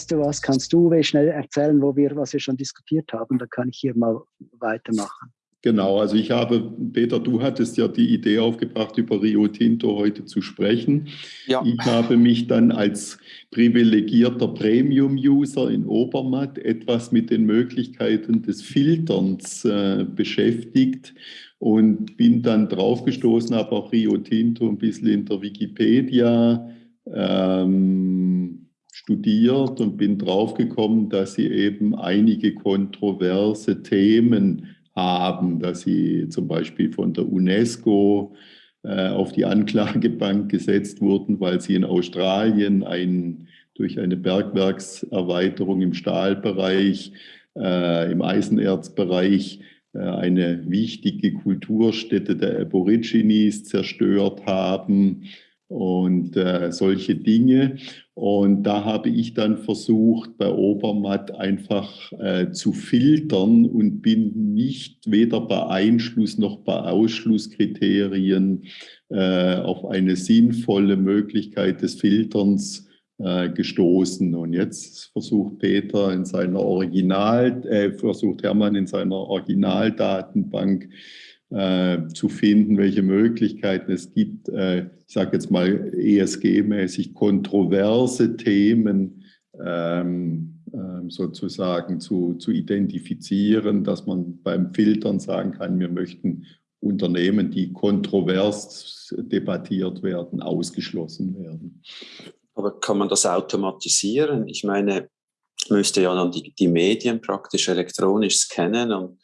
weißt du was, kannst du schnell erzählen, wo wir, was wir schon diskutiert haben? Da kann ich hier mal weitermachen. Genau, also ich habe, Peter, du hattest ja die Idee aufgebracht, über Rio Tinto heute zu sprechen. Ja. Ich habe mich dann als privilegierter Premium-User in Obermatt etwas mit den Möglichkeiten des Filterns äh, beschäftigt und bin dann draufgestoßen, habe auch Rio Tinto ein bisschen in der Wikipedia ähm, studiert und bin draufgekommen, dass sie eben einige kontroverse Themen haben, dass sie zum Beispiel von der UNESCO äh, auf die Anklagebank gesetzt wurden, weil sie in Australien ein, durch eine Bergwerkserweiterung im Stahlbereich, äh, im Eisenerzbereich äh, eine wichtige Kulturstätte der Aborigines zerstört haben und äh, solche Dinge. Und da habe ich dann versucht, bei Obermatt einfach äh, zu filtern und bin nicht weder bei Einschluss noch bei Ausschlusskriterien äh, auf eine sinnvolle Möglichkeit des Filterns äh, gestoßen. Und jetzt versucht Peter in seiner Original, äh, versucht Hermann in seiner Originaldatenbank äh, zu finden, welche Möglichkeiten es gibt, äh, ich sage jetzt mal ESG-mäßig kontroverse Themen ähm, äh, sozusagen zu, zu identifizieren, dass man beim Filtern sagen kann, wir möchten Unternehmen, die kontrovers debattiert werden, ausgeschlossen werden. Aber kann man das automatisieren? Ich meine, müsste ja dann die, die Medien praktisch elektronisch scannen und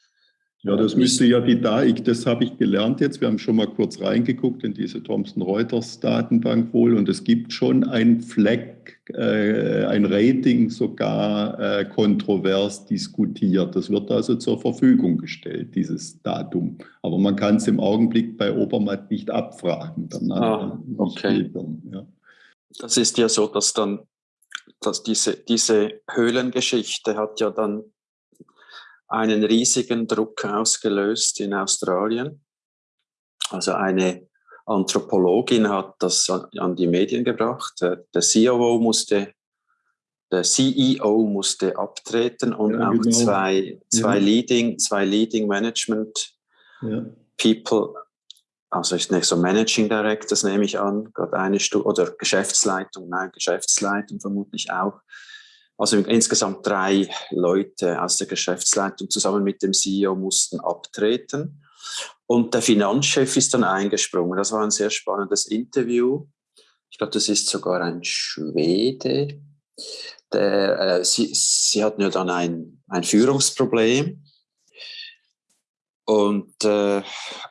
ja, das müsste ja die DAIC, das habe ich gelernt jetzt. Wir haben schon mal kurz reingeguckt in diese Thomson Reuters Datenbank wohl und es gibt schon ein Fleck, äh, ein Rating sogar äh, kontrovers diskutiert. Das wird also zur Verfügung gestellt, dieses Datum. Aber man kann es im Augenblick bei Obermatt nicht abfragen. Danach ah, okay. ja. Das ist ja so, dass dann dass diese, diese Höhlengeschichte hat ja dann einen riesigen Druck ausgelöst in Australien. Also eine Anthropologin hat das an die Medien gebracht. Der CEO musste, der CEO musste abtreten und ja, auch genau. zwei, zwei, ja. Leading, zwei Leading Management ja. People, also ist nicht so Managing Directors nehme ich an, gerade eine Stufe, oder Geschäftsleitung, nein, Geschäftsleitung vermutlich auch, also insgesamt drei Leute aus der Geschäftsleitung zusammen mit dem CEO mussten abtreten. Und der Finanzchef ist dann eingesprungen. Das war ein sehr spannendes Interview. Ich glaube, das ist sogar ein Schwede. Der, äh, sie, sie hatten ja dann ein, ein Führungsproblem und äh,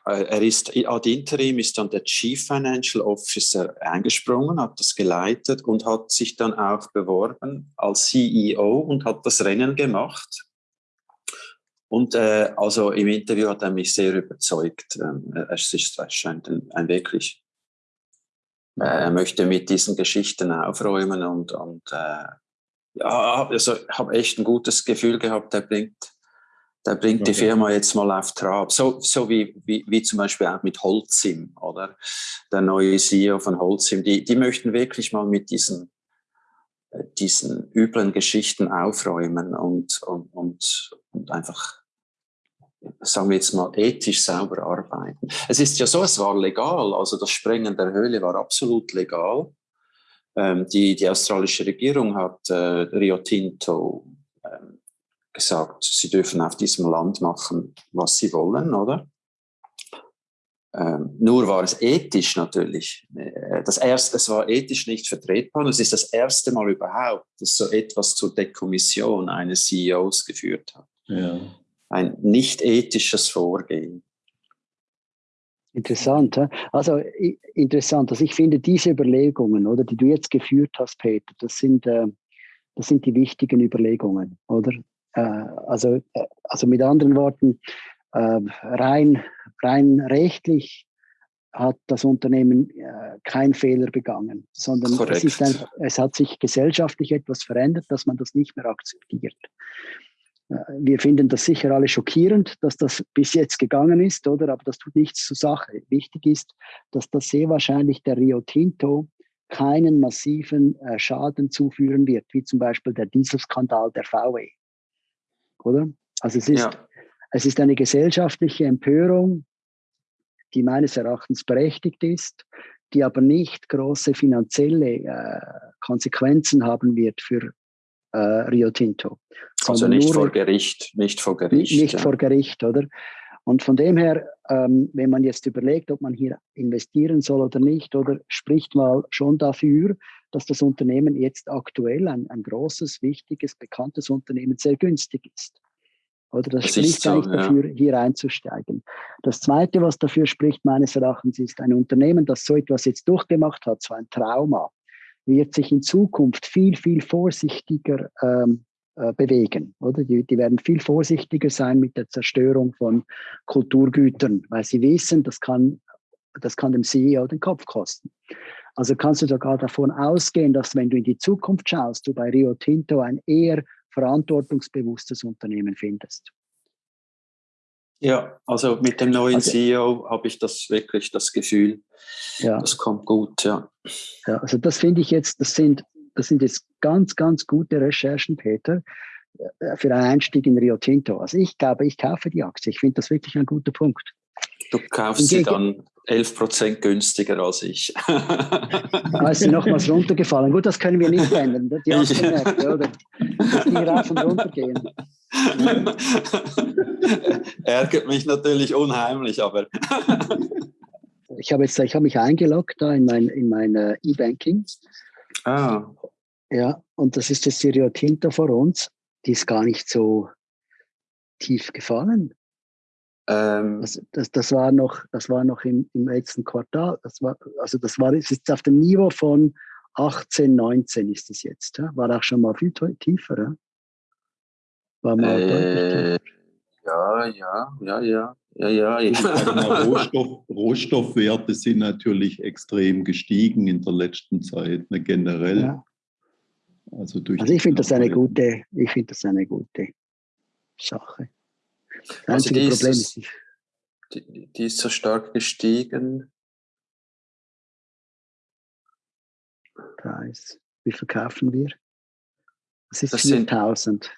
er ist ad interim ist dann der Chief Financial Officer eingesprungen, hat das geleitet und hat sich dann auch beworben als CEO und hat das Rennen gemacht. Und äh, also im Interview hat er mich sehr überzeugt. Ähm, es, ist, es scheint ein, ein wirklich, äh, er möchte mit diesen Geschichten aufräumen und, und äh, ja, also habe echt ein gutes Gefühl gehabt. Er bringt der bringt okay. die Firma jetzt mal auf Trab. So, so wie, wie, wie zum Beispiel auch mit Holzim, oder? Der neue CEO von Holzim, die, die möchten wirklich mal mit diesen, äh, diesen üblen Geschichten aufräumen und, und, und, und einfach, sagen wir jetzt mal, ethisch sauber arbeiten. Es ist ja so, es war legal, also das Sprengen der Höhle war absolut legal. Ähm, die, die australische Regierung hat äh, Rio Tinto gesagt, sie dürfen auf diesem Land machen, was sie wollen, oder? Ähm, nur war es ethisch natürlich. Äh, das erste, es war ethisch nicht vertretbar. Und es ist das erste Mal überhaupt, dass so etwas zur Dekommission eines CEOs geführt hat. Ja. Ein nicht ethisches Vorgehen. Interessant. Also interessant. Also ich finde diese Überlegungen, oder, die du jetzt geführt hast, Peter, das sind, äh, das sind die wichtigen Überlegungen, oder? Äh, also, äh, also mit anderen Worten, äh, rein, rein rechtlich hat das Unternehmen keinen Fehler begangen, sondern es, ist einfach, es hat sich gesellschaftlich etwas verändert, dass man das nicht mehr akzeptiert. Wir finden das sicher alle schockierend, dass das bis jetzt gegangen ist, oder? Aber das tut nichts zur Sache. Wichtig ist, dass das sehr wahrscheinlich der Rio Tinto keinen massiven äh, Schaden zuführen wird, wie zum Beispiel der Dieselskandal der VW. Oder? Also es ist, ja. es ist eine gesellschaftliche Empörung, die meines Erachtens berechtigt ist, die aber nicht große finanzielle äh, Konsequenzen haben wird für äh, Rio Tinto. Also nicht vor Gericht, nicht vor Gericht. Nicht, ja. vor Gericht, oder? Und von dem her, ähm, wenn man jetzt überlegt, ob man hier investieren soll oder nicht, oder spricht mal schon dafür, dass das Unternehmen jetzt aktuell ein, ein großes, wichtiges, bekanntes Unternehmen sehr günstig ist. Oder das, das spricht so, eigentlich ja. dafür, hier einzusteigen. Das Zweite, was dafür spricht, meines Erachtens, ist ein Unternehmen, das so etwas jetzt durchgemacht hat, so ein Trauma, wird sich in Zukunft viel, viel vorsichtiger ähm, äh, bewegen. Oder? Die, die werden viel vorsichtiger sein mit der Zerstörung von Kulturgütern, weil sie wissen, das kann, das kann dem CEO den Kopf kosten. Also kannst du sogar davon ausgehen, dass wenn du in die Zukunft schaust, du bei Rio Tinto ein eher verantwortungsbewusstes Unternehmen findest. Ja, also mit dem neuen also, CEO habe ich das wirklich das Gefühl, ja. das kommt gut, ja. Ja, also das finde ich jetzt, das sind, das sind jetzt ganz, ganz gute Recherchen, Peter, äh, für einen Einstieg in Rio Tinto. Also ich glaube, ich kaufe die Aktie. Ich finde das wirklich ein guter Punkt. Du kaufst sie dann 11 Prozent günstiger als ich. Da ist sie nochmals runtergefallen. Gut, das können wir nicht ändern. Die hast du gemerkt, oder? Dass die rauf und runter gehen. Ärgert mich natürlich unheimlich, aber. ich habe jetzt, ich habe mich eingeloggt da in mein, in mein uh, E-Banking. Ah. Ja, und das ist das Rio Tinto vor uns. Die ist gar nicht so tief gefallen. Ähm, das, das, das, war noch, das war noch im, im letzten Quartal. Das war, also das war das ist auf dem Niveau von 18, 19 ist es jetzt. Ja? War auch schon mal viel tiefer. Ja? War mal äh, Ja, ja, ja, ja. Ja, ja, ja. Rohstoff, Rohstoffwerte sind natürlich extrem gestiegen in der letzten Zeit, ne, generell. Ja. Also, durch also ich finde das eine gute, ich finde das eine gute Sache. Das also die Problem ist, ist die, die, ist so stark gestiegen. Preis. Wie verkaufen wir? Das ist das 4000.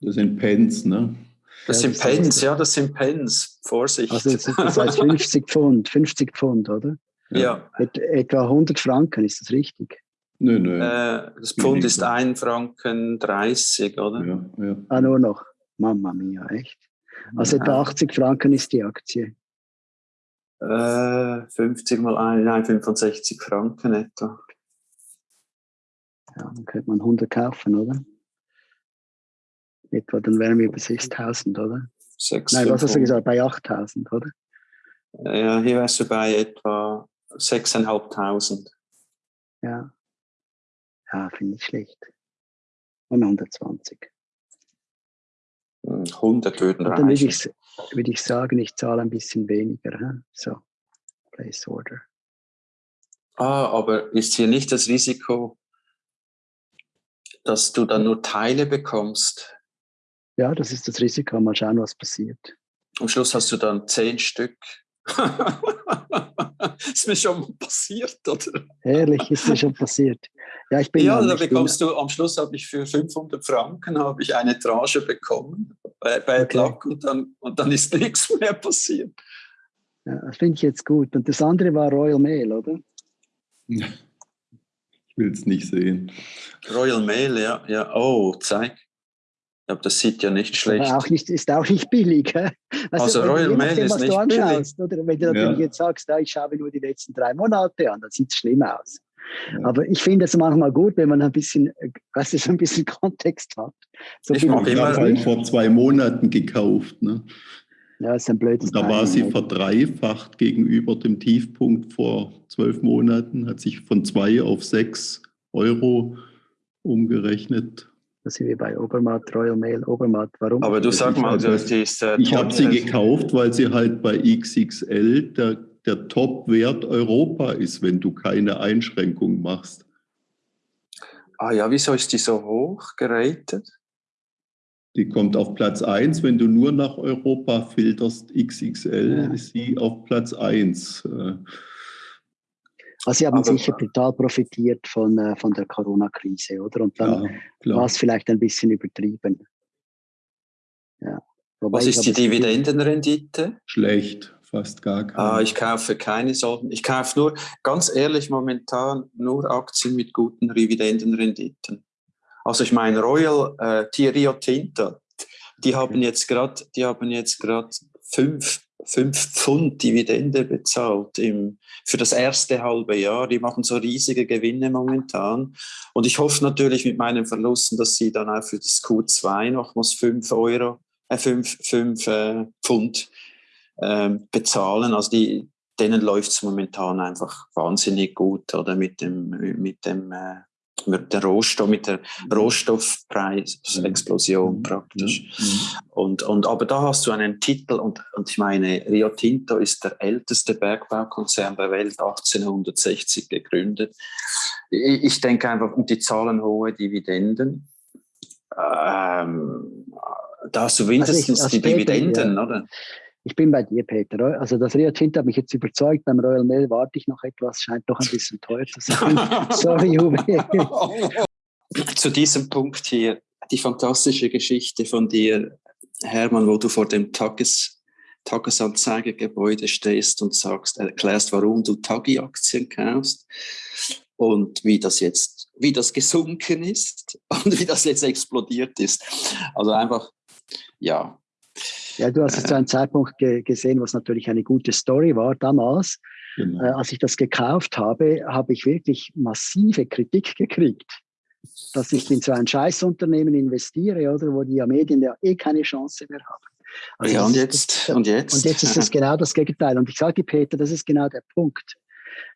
das sind Pence, ne? Das ja, sind das Pence, ja, das sind Pence. Vorsicht. Also das, das heißt 50 Pfund, 50 Pfund, oder? Ja. Et, etwa 100 Franken, ist das richtig? Nö, nö. Äh, das Pfund ist 1 Franken 30, oder? Ja, ja. Ah, nur noch. Mama mia, echt? Also etwa 80 Franken ist die Aktie. Äh, 50 mal 1, nein, 65 Franken etwa. Ja, dann könnte man 100 kaufen, oder? Etwa, dann wären wir bei 6000, oder? 6, nein, was hast du gesagt? Bei 8000, oder? Ja, hier wärst du bei etwa 6.500. Ja. Ja, finde ich schlecht. Und 120. 100 würden reichen. Dann würde ich, würde ich sagen, ich zahle ein bisschen weniger. He? So, Place Order. Ah, aber ist hier nicht das Risiko, dass du dann nur Teile bekommst? Ja, das ist das Risiko. Mal schauen, was passiert. Am Schluss hast du dann zehn Stück. ist mir schon mal passiert, oder? Ehrlich, ist mir schon passiert. Ja, ich bin ja da bekommst du, am Schluss habe ich für 500 Franken habe ich eine Tranche bekommen bei, bei okay. Luck und dann, und dann ist nichts mehr passiert. Ja, das finde ich jetzt gut. Und das andere war Royal Mail, oder? Ich will es nicht sehen. Royal Mail, ja. ja. Oh, zeig. Aber das sieht ja nicht schlecht. Auch nicht, ist auch nicht billig. Also, also Royal Mail ist nicht anschaust, billig. Oder wenn du natürlich ja. jetzt sagst, ich schaue nur die letzten drei Monate an, dann sieht es schlimm aus. Ja. Aber ich finde es manchmal gut, wenn man ein bisschen, weißt du, so ein bisschen Kontext hat. So ich habe halt vor zwei Monaten gekauft. Ne? Ja, ist ein blödes Da war sie verdreifacht gegenüber dem Tiefpunkt vor zwölf Monaten, hat sich von zwei auf sechs Euro umgerechnet. Da sind wir bei Obermatt, Royal Mail, Obermatt. Warum? Aber du sag mal, also, die ist, äh, ich habe sie gekauft, weil sie halt bei XXL der, der Top-Wert Europa ist, wenn du keine Einschränkung machst. Ah ja, wieso ist die so hoch geratet? Die kommt auf Platz 1, wenn du nur nach Europa filterst, XXL ja. ist sie auf Platz 1. Also sie haben Aber, sicher total profitiert von, äh, von der Corona-Krise, oder? Und dann war es vielleicht ein bisschen übertrieben. Ja. Wobei Was ist die Dividendenrendite? Schlecht, fast gar keine. Ah, ich kaufe keine solchen. Ich kaufe nur, ganz ehrlich, momentan nur Aktien mit guten Dividendenrenditen. Also ich meine Royal äh, Rio Tinto, die haben jetzt gerade, die haben jetzt gerade fünf, fünf Pfund Dividende bezahlt im, für das erste halbe Jahr. Die machen so riesige Gewinne momentan. Und ich hoffe natürlich mit meinen Verlusten, dass sie dann auch für das Q2 nochmals fünf Euro, äh, fünf, fünf äh, Pfund äh, bezahlen. Also die, denen läuft es momentan einfach wahnsinnig gut oder mit dem, mit dem äh, mit der Rohstoff, mit der mhm. Rohstoffpreisexplosion mhm. praktisch. Mhm. Und, und, aber da hast du einen Titel und, und ich meine, Rio Tinto ist der älteste Bergbaukonzern der Welt, 1860 gegründet. Ich, ich denke einfach, und die zahlen hohe Dividenden. Ähm, da hast du mindestens also ich, die Dividenden, ja. oder? Ich bin bei dir, Peter. Also das Rio Tinto hat mich jetzt überzeugt. Beim Royal Mail warte ich noch etwas, scheint doch ein bisschen teuer zu sein. Sorry, Uwe. zu diesem Punkt hier, die fantastische Geschichte von dir, Hermann, wo du vor dem Tages, Tagesanzeigegebäude stehst und sagst, erklärst, warum du Tagi-Aktien kaufst und wie das jetzt, wie das gesunken ist und wie das jetzt explodiert ist. Also einfach, ja, ja, du hast es zu einem Zeitpunkt ge gesehen, was natürlich eine gute Story war damals. Genau. Äh, als ich das gekauft habe, habe ich wirklich massive Kritik gekriegt, dass ich in so ein Scheißunternehmen investiere, oder wo die Medien ja eh keine Chance mehr haben. Also ja, und jetzt, und jetzt? Und jetzt ist es genau das Gegenteil. Und ich sage Peter, das ist genau der Punkt.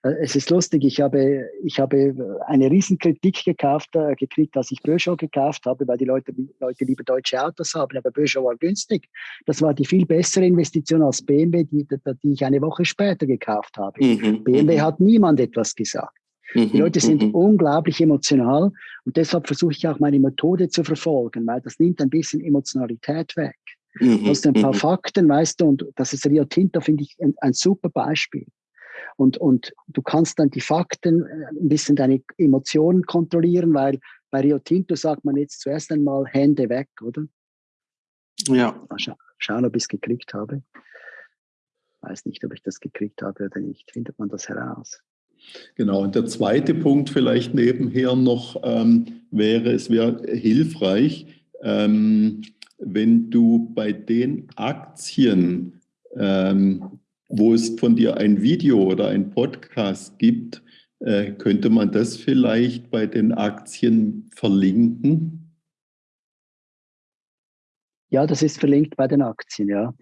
Äh, es ist lustig, ich habe, ich habe eine Riesenkritik gekauft, äh, gekriegt, als ich Peugeot gekauft habe, weil die Leute, Leute lieber deutsche Autos haben, aber Peugeot war günstig. Das war die viel bessere Investition als BMW, die, die ich eine Woche später gekauft habe. Mhm. BMW mhm. hat niemand etwas gesagt. Die Leute sind mhm. unglaublich emotional und deshalb versuche ich auch meine Methode zu verfolgen, weil das nimmt ein bisschen Emotionalität weg. Mhm. Du hast ein paar mhm. Fakten, weißt du, und das ist Rio Tinto, finde ich, ein, ein super Beispiel. Und, und du kannst dann die Fakten, äh, ein bisschen deine Emotionen kontrollieren, weil bei Rio Tinto sagt man jetzt zuerst einmal Hände weg, oder? Ja. Scha schauen, ob ich es gekriegt habe. Weiß nicht, ob ich das gekriegt habe oder nicht. Findet man das heraus? Genau, und der zweite Punkt vielleicht nebenher noch ähm, wäre, es wäre hilfreich, ähm, wenn du bei den Aktien, ähm, wo es von dir ein Video oder ein Podcast gibt, äh, könnte man das vielleicht bei den Aktien verlinken? Ja, das ist verlinkt bei den Aktien, ja.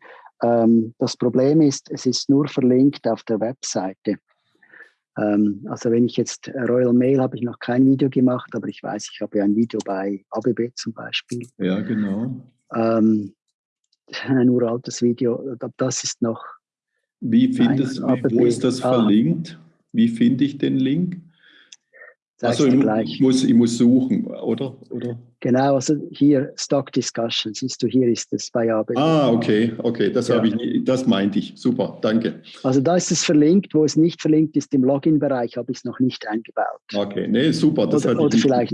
Ähm, das Problem ist, es ist nur verlinkt auf der Webseite. Ähm, also wenn ich jetzt Royal Mail habe ich noch kein Video gemacht, aber ich weiß, ich habe ein Video bei ABB zum Beispiel. Ja, genau. Ähm, ein uraltes Video, das ist noch wie findest Nein, wo ist das ah. verlinkt? Wie finde ich den Link? Also ich, muss, ich muss suchen, oder? oder? Genau, also hier Stock Discussion, siehst du, hier ist es bei ABB. Ah, okay, okay, das, ja. ich nie, das meinte ich. Super, danke. Also da ist es verlinkt, wo es nicht verlinkt ist, im Login-Bereich habe ich es noch nicht eingebaut. Okay, nee, super, das oder, oder ich vielleicht.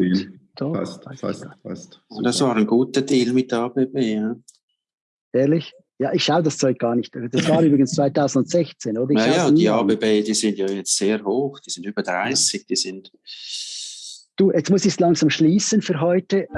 Doch, fast, fast, fast. Das war ein guter Deal mit ABB, ja. Ehrlich? Ja, ich schaue das Zeug gar nicht. Das war übrigens 2016, oder? Ich naja, die ABB, die sind ja jetzt sehr hoch, die sind über 30, die sind... Du, jetzt muss ich es langsam schließen für heute.